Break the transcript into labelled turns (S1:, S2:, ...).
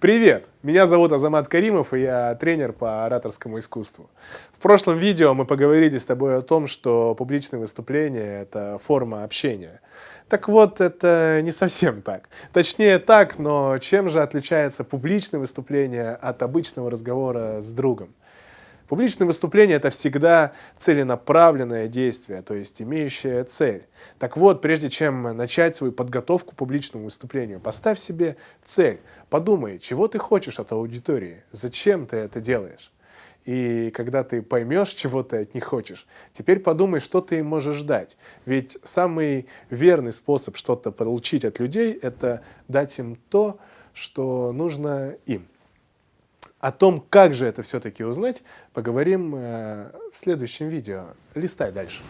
S1: Привет! Меня зовут Азамат Каримов, и я тренер по ораторскому искусству. В прошлом видео мы поговорили с тобой о том, что публичное выступление – это форма общения. Так вот, это не совсем так. Точнее так, но чем же отличается публичное выступление от обычного разговора с другом? Публичное выступление – это всегда целенаправленное действие, то есть имеющее цель. Так вот, прежде чем начать свою подготовку к публичному выступлению, поставь себе цель. Подумай, чего ты хочешь от аудитории, зачем ты это делаешь. И когда ты поймешь, чего ты от них хочешь, теперь подумай, что ты можешь дать. Ведь самый верный способ что-то получить от людей – это дать им то, что нужно им. О том, как же это все-таки узнать, поговорим э, в следующем видео. Листай дальше.